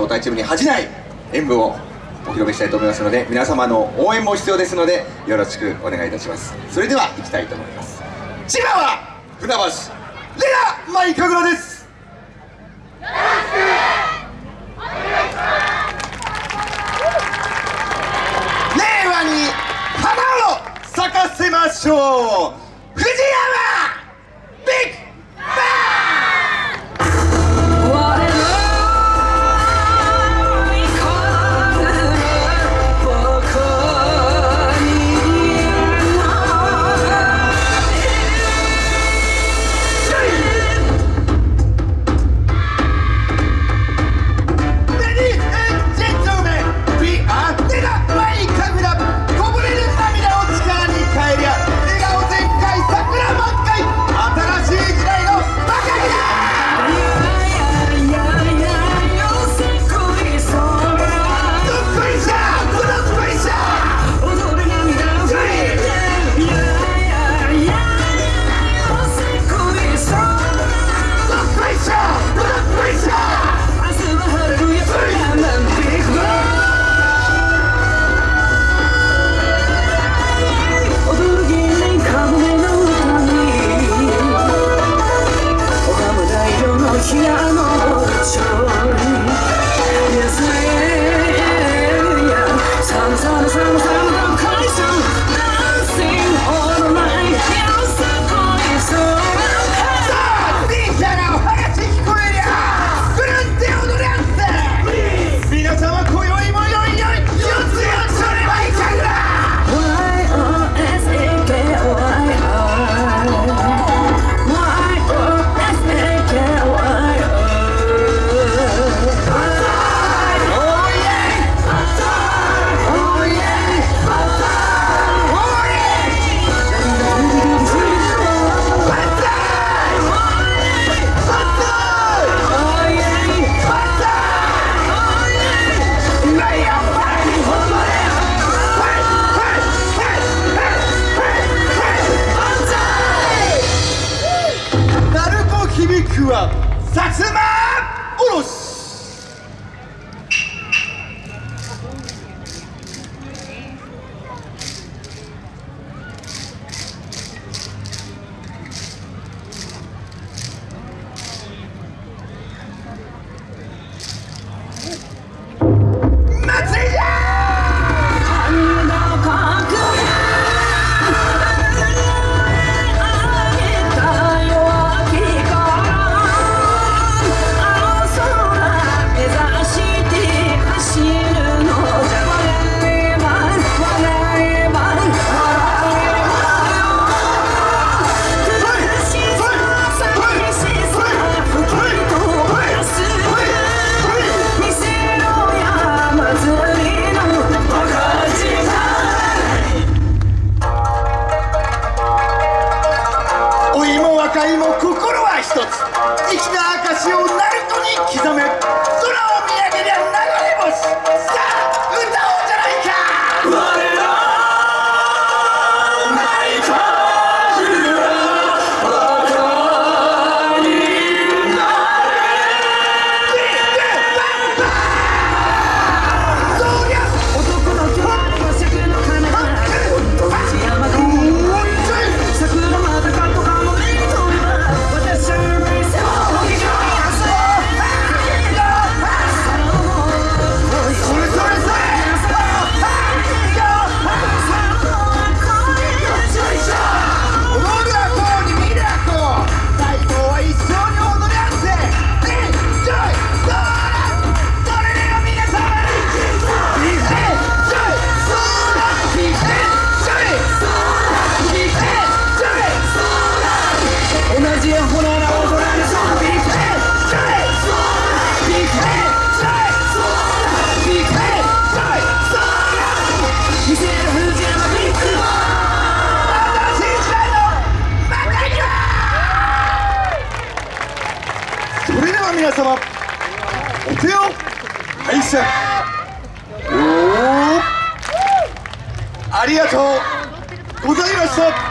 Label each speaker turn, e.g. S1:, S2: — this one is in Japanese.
S1: 招待チームに恥じない演舞をお披露目したいと思いますので皆様の応援も必要ですのでよろしくお願いいたします。それでは行きたいと思います。千葉は船橋レナマイカグラです。令和に花を咲かせましょう。藤山いも心は一つ。生きた証をナルトに刻め。空を見上げりゃ流れ星。皆様。お手を拝借。ありがとうございました。